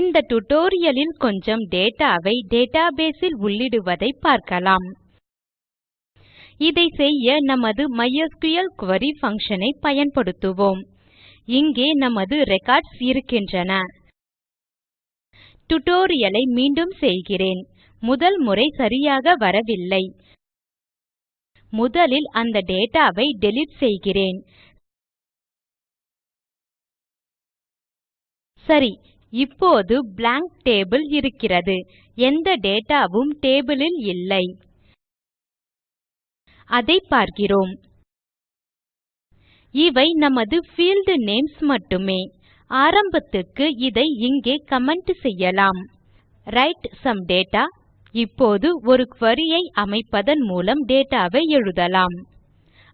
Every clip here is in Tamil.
இந்த டுடோரியலில் கொஞ்சம் டேட்டாவை டேட்டாபேஸில் உள்ளிடுவதை பார்க்கலாம். இதை செய்ய நமது MySQL query function ஐ பயன்படுத்துவோம். இங்கே நமது ரெக்கார்ட்ஸ் இருக்கின்றன. டுடோரியலை மீண்டும் செய்கிறேன். முதல் முறை சரியாக வரவில்லை. முதலில் அந்த டேட்டாவை டிலீட் செய்கிறேன். சரி இப்போது blank டேபிள் இருக்கிறது. எந்த டேட்டாவும் டேபிளில் இல்லை. அதை பார்க்கிறோம். இவை நமது field நேம்ஸ் மட்டுமே. ஆரம்பத்துக்கு இதை இங்கே கமெண்ட் செய்யலாம். write some data. இப்போது ஒரு query ஐ அமைப்பதன் மூலம் டேட்டாவை எழுதலாம்.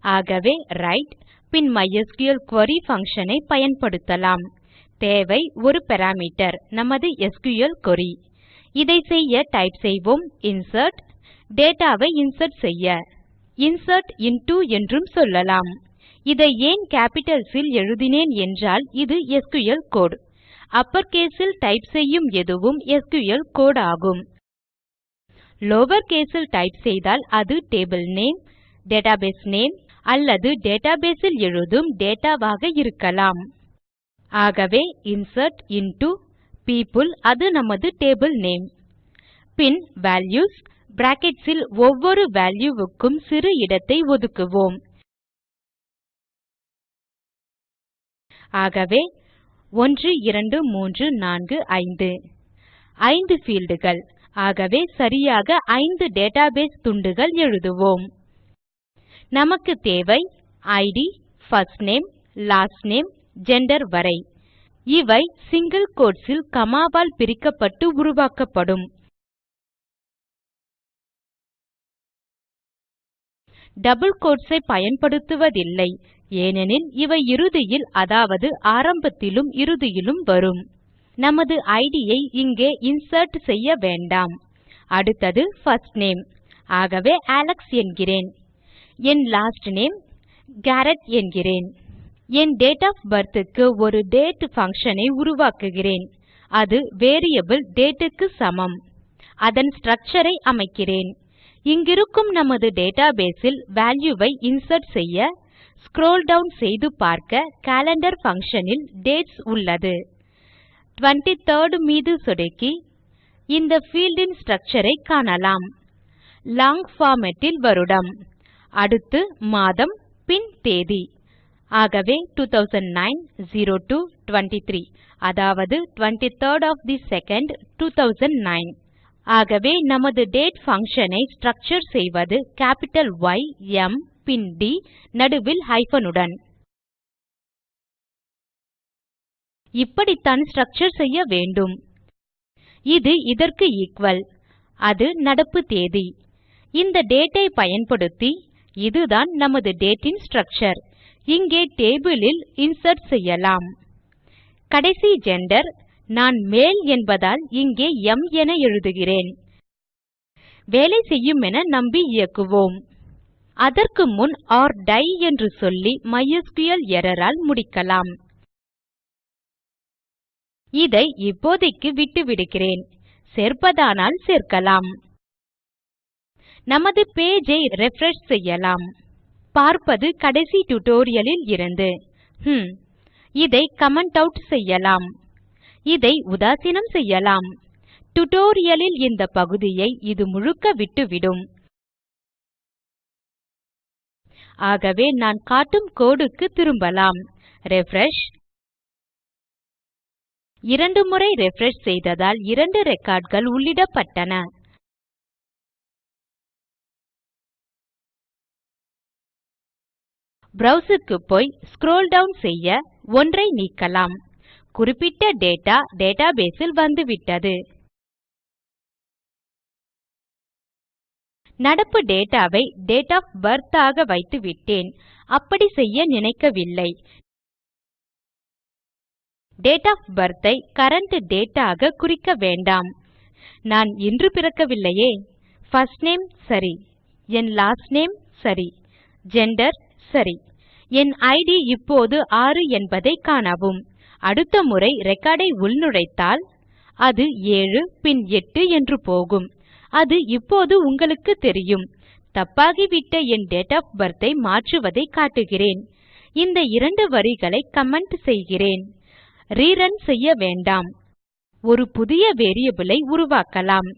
ஆகவே write பின் mysql குரி function ஐ பயன்படுத்தலாம். தேவை ஒரு பாராமீட்டர் நமது SQL query. இதை செய்ய டைப் செய்வோம் இன்சர்ட் டேட்டாவை இன்சர்ட் செய்ய. இன்சர்ட் இன்டோ என்றும் சொல்லலாம். இதை ஏன் capitals இல் எழுதினேன் என்றால் இது எஸ்கியூஎல் code. அப்பர் கேஸில் டைப் செய்யும் எதுவும் SQL code ஆகும். லவர் கேஸ் டைப் செய்தால் அது டேபிள் நேம் டேட்டாபேஸ் நேம் அல்லது database இல் எழுதும் டேட்டா ஆக இருக்கலாம். ஆகவே இன்சர்ட் இன்டோ people அது நமது டேபிள் நேம். பின் values brackets ஒவ்வொரு value க்கும் சிறு இடத்தை ஒதுக்குவோம். ஆகவே 1 2 3 4 5 ஐந்து fieldகள். ஆகவே சரியாக ஐந்து டேட்டாபேஸ் துண்டுகள் எழுதுவோம். நமக்கு தேவை id first name last name gender வரை. இவை சிங்கில் quotes ல் பிரிக்கப்பட்டு உருவாக்கப்படும். டபுள் quotes ஐ பயன்படுத்துவதில்லை. ஏனெனில் இவை இறுதியில் அதாவது ஆரம்பத்திலும் இறுதியிலும் வரும். நமது இட் ஐ இங்கே இன்சர்ட் செய்ய வேண்டாம். அடுத்தது first நேம் ஆகவே அலெக்ஸ் என்கிறேன். என் லாஸ்ட் நேம் காரெட் என்கிறேன். என் டேட் of birth க்கு ஒரு டேட் function ஐ உருவாக்குகிறேன். அது வேரியபிள் date க்கு சமம். அதன் structure ஐ அமைக்கிறேன். இங்கிருக்கும் நமது database இல் value ஐ இன்சர்ட் செய்ய ஸ்க்ரோல் டவுன் செய்து பார்க்க calendar function இல் டேட்ஸ் உள்ளது. 23rd மீது சொடுக்கி இந்த field இன் structure ஐ காணலாம். லாங் format இல் வருடம். அடுத்து மாதம் பின் தேதி. ஆகவே 2009 02 23 அதாவது 23rd of the second 2009 ஆகவே நமது date function ஐ structure செய்வது capital Y M பின் D, நடுவில் hyphen உடன். இப்படித்தான் structure செய்ய வேண்டும். இது இதற்கு எக்குவல் அது நடப்பு தேதி. இந்த date ஐ பயன்படுத்தி இதுதான் நமது date ன் structure. இங்கே டேபிளில் இன்சர்ட் செய்யலாம். கடைசி ஜெண்டர் நான் மேல் என்பதால் இங்கே எம் என எழுதுகிறேன். வேலை செய்யுமென நம்பி இயக்குவோம். அதற்கு முன் ஆர் டை என்று சொல்லி மைஸ்கிள் எரரால் ஆல் முடிக்கலாம். இதை இப்போதைக்கு விட்டுவிடுகிறேன். சேர்ப்பதானால் சேர்க்கலாம். நமது பேஜ் ஐ ரிஃப்ரெஷ் செய்யலாம். பார்ப்பது கடைசி tutorial இருந்து. ஹம். இதை கமெண்ட் அவுட் செய்யலாம். இதை உதாசீனம் செய்யலாம். டுடோரியலில் இந்த பகுதியை இது முழுக்க விட்டுவிடும். ஆகவே நான் காட்டும் கோடுக்கு திரும்பலாம். ரிஃப்ரெஷ் இரண்டு முறை ரிஃப்ரெஷ் செய்ததால் இரண்டு ரெக்கார்ட்கள் உள்ளிடப்பட்டன. Browse க்கு போய் ஸ்க்ரோல் டவுன் செய்ய ஒன்றை நீக்கலாம். குறிப்பிட்ட டேட்டா database ல் வந்துவிட்டது. நடப்பு டேட்டாவை டேட் ஆஃப் பிர்த் ஆக வைத்துவிட்டேன். அப்படி செய்ய நினைக்கவில்லை. டேட் ஆஃப் பிர்த் ஐ கரண்ட் ஆக குறிக்க வேண்டாம். நான் இன்று பிறக்கவில்லையே. பிர்ஸ்ட் நேம் சரி. என் லாஸ்ட் நேம் சரி. ஜெண்டர் சரி. என் ஐடி இப்போது 6 என்பதை காணவும். அடுத்த முறை ரெக்கார்டை உள்நுழைத்தால் அது 7 பின் 8 என்று போகும். அது இப்போது உங்களுக்கு தெரியும். தப்பாகிவிட்ட என் டேட் ஆஃப் பிர்த் ஐ மாற்றுவதை காட்டுகிறேன். இந்த இரண்டு வரிகளை கமெண்ட் செய்கிறேன். ரீரன் செய்ய வேண்டாம். ஒரு புதிய வேரியபிள் ஐ உருவாக்கலாம்.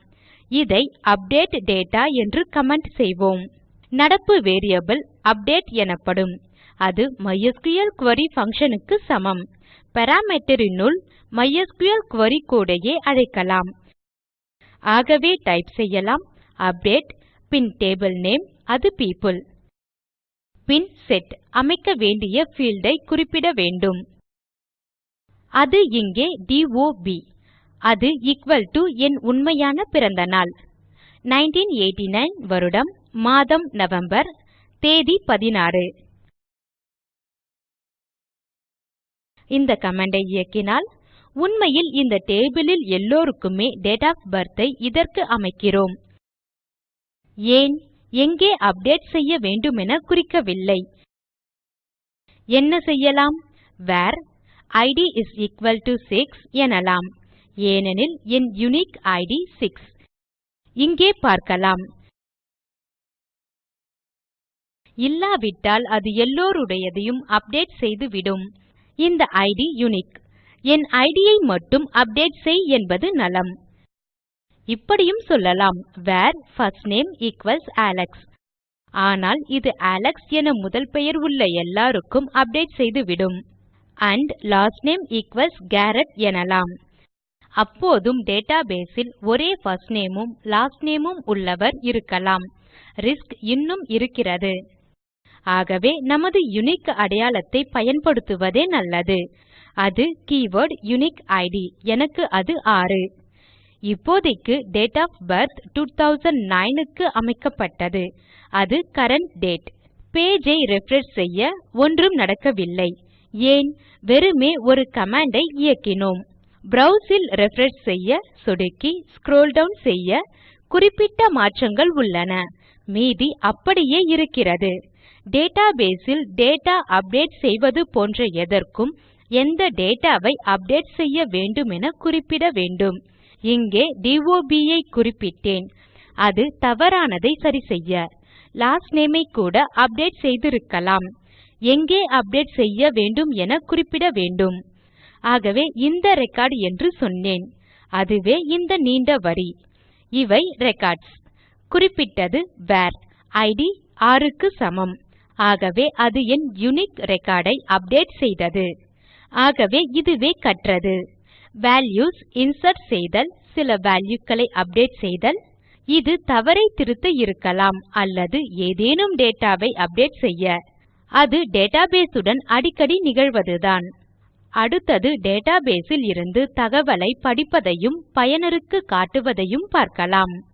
இதை அப்டேட் டேட்டா என்று கமெண்ட் செய்வோம். நடப்பு வேரியபிள் அப்டேட் எனப்படும். அது MySQL query function க்கு சமம். பாராமீட்டர் MySQL query குரி அழைக்கலாம். ஆகவே டைப் செய்யலாம். அப்டேட் பின் டேபிள் நேம் அது people. பின் செட் அமைக்க வேண்டிய field ஐ குறிப்பிட வேண்டும். அது இங்கே DOB அது equal to என் உண்மையான பிறந்த நாள். 1989 வருடம். மாதம் நவம்பர் தேதி 16 இந்த கமெண்டை இயக்கினால் உண்மையில் இந்த டேபிளில் எல்லோருக்குமே டேட் ஆஃப் பர்த்தை ஐ இதற்கு அமைக்கிறோம். ஏன்? எங்கே அப்டேட் செய்ய வேண்டுமென குறிக்கவில்லை. என்ன செய்யலாம்? Where id is equal to 6 எனலாம். ஏனெனில் என் யூனிக் ஐடி 6 இங்கே பார்க்கலாம். இல்லாவிட்டால் அது எல்லோருடையதையும் அப்டேட் செய்துவிடும். இந்த ஐடி யூனிக். என் ஐடியை ஐ மட்டும் அப்டேட் செய் என்பது நலம். இப்படியும் சொல்லலாம். Where first name equals Alex. ஆனால் இது அலெக்ஸ் என முதல் பெயர் உள்ள எல்லாருக்கும் அப்டேட் செய்துவிடும். and last name equals Garrett எனலாம். அப்போதும் டேட்டாபேஸில் ஒரே first நேம் உம் லாஸ்ட் நேம் உம் உள்ளவர் இருக்கலாம். ரிஸ்க் இன்னும் இருக்கிறது. ஆகவே நமது யுனிக் அடையாளத்தை பயன்படுத்துவதே நல்லது. அது கீவர்ட் யுனிக் ஐடி எனக்கு அது 6 இப்போதைக்கு டேட் ஒஃப் பிர்த் 2009 க்கு அமைக்கப்பட்டது. அது கரண்ட் டேட் பேஜ் ஐ செய்ய ஒன்றும் நடக்கவில்லை. ஏன்? வெறுமே ஒரு கமாண்டை இயக்கினோம். Browse இல் ரிஃப்ரெஷ் செய்ய சொடுக்கி ஸ்க்ரோல் டவுன் செய்ய குறிப்பிட்ட மாற்றங்கள் உள்ளன. மீதி அப்படியே இருக்கிறது. டேட்டாபேஸ் இல் டேட்டா அப்டேட் செய்வது போன்ற எதற்கும் எந்த டேட்டாவை அப்டேட் செய்ய வேண்டுமென குறிப்பிட வேண்டும். இங்கே DOB ஐ குறிப்பிட்டேன். அது தவறானதை சரிசெய்ய. லாஸ்ட் நேம் ஐ கூட அப்டேட் செய்திருக்கலாம். எங்கே அப்டேட் செய்ய வேண்டும் என குறிப்பிட வேண்டும். ஆகவே இந்த ரெக்கார்ட் என்று சொன்னேன். அதுவே இந்த நீண்ட வரி. இவை ரெக்கார்ட்ஸ். குறிப்பிட்டது வேர். இட் 6 க்கு சமம். ஆகவே அது என் யூனிக் ரெக்கார்ட் ஐ அப்டேட் செய்தது. ஆகவே இதுவே கற்றது. வால்யூஸ் இன்சர்ட் செய்தல் சில வால்யூ களை அப்டேட் செய்தல் இது தவறை திருத்த இருக்கலாம் அல்லது ஏதேனும் டேட்டா அப்டேட் செய்ய. அது டேட்டாபேஸ் உடன் அடிக்கடி நிகழ்வதுதான். அடுத்தது டேட்டாபேஸில் இருந்து தகவலை படிப்பதையும் பயனருக்கு காட்டுவதையும் பார்க்கலாம்.